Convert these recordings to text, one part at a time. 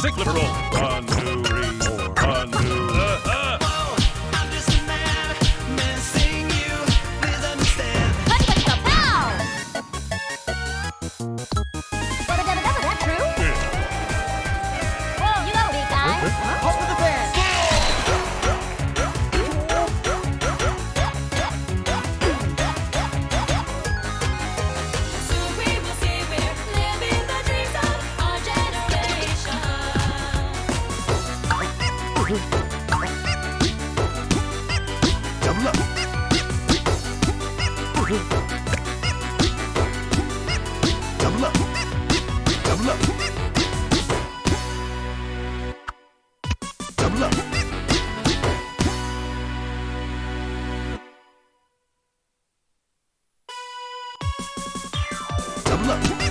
Cyclic roll. One, Double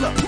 Double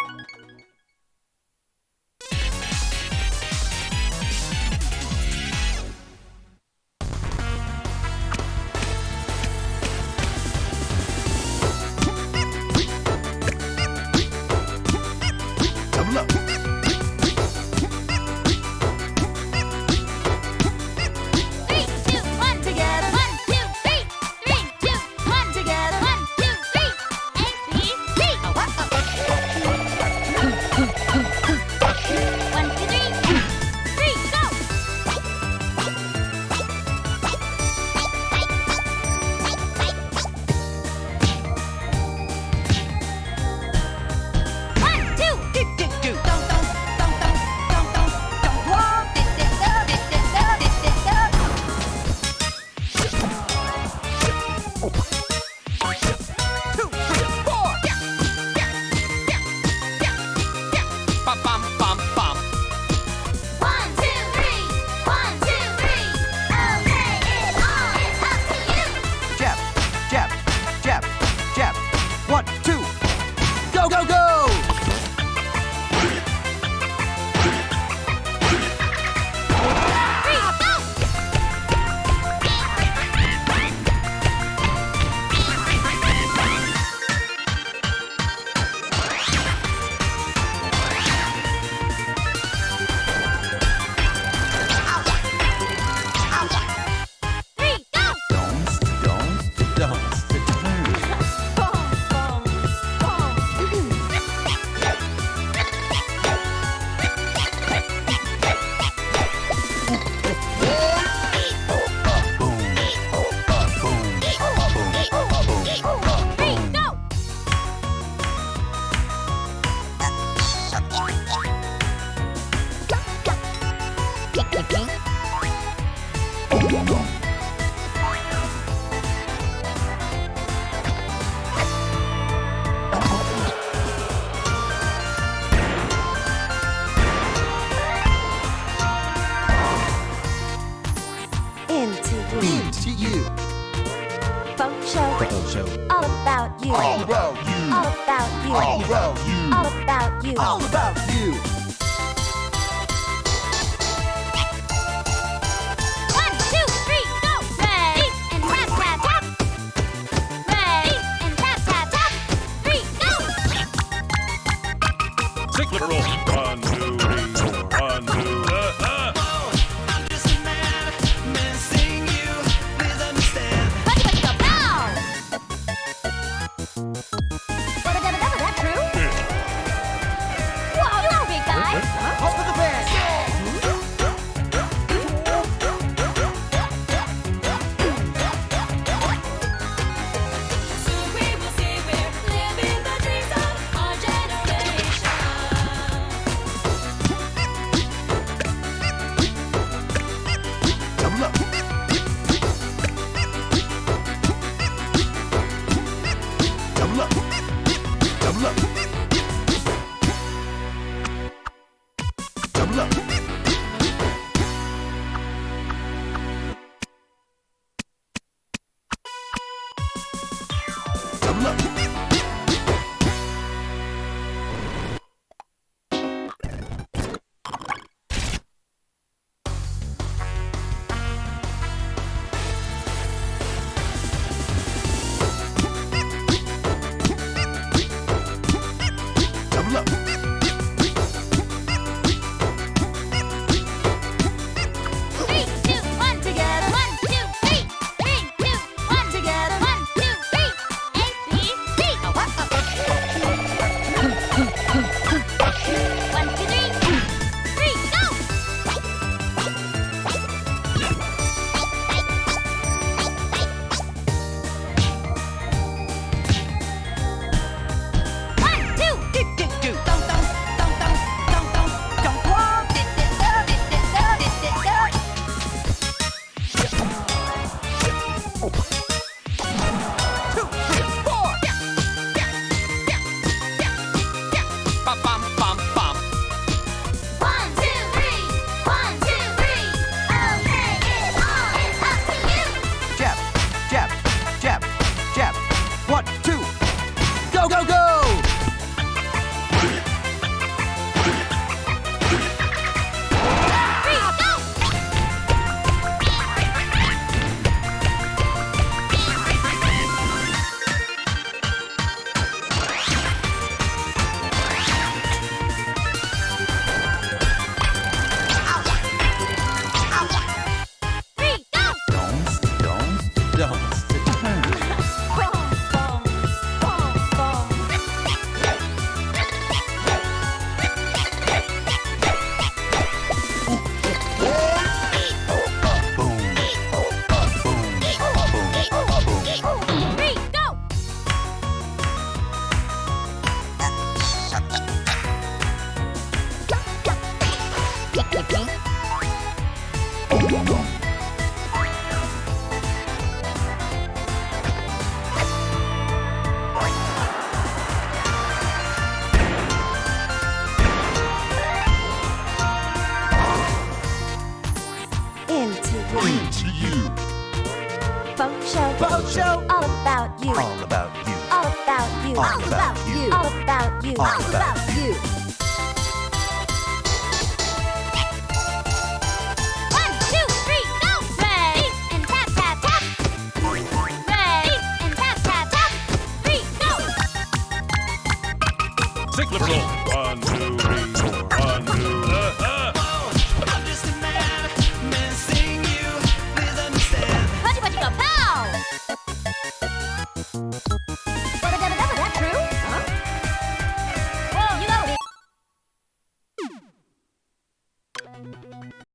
into you. Funk show. Funk show. All about you. All about you. All about you. All about you. All about you. All about you.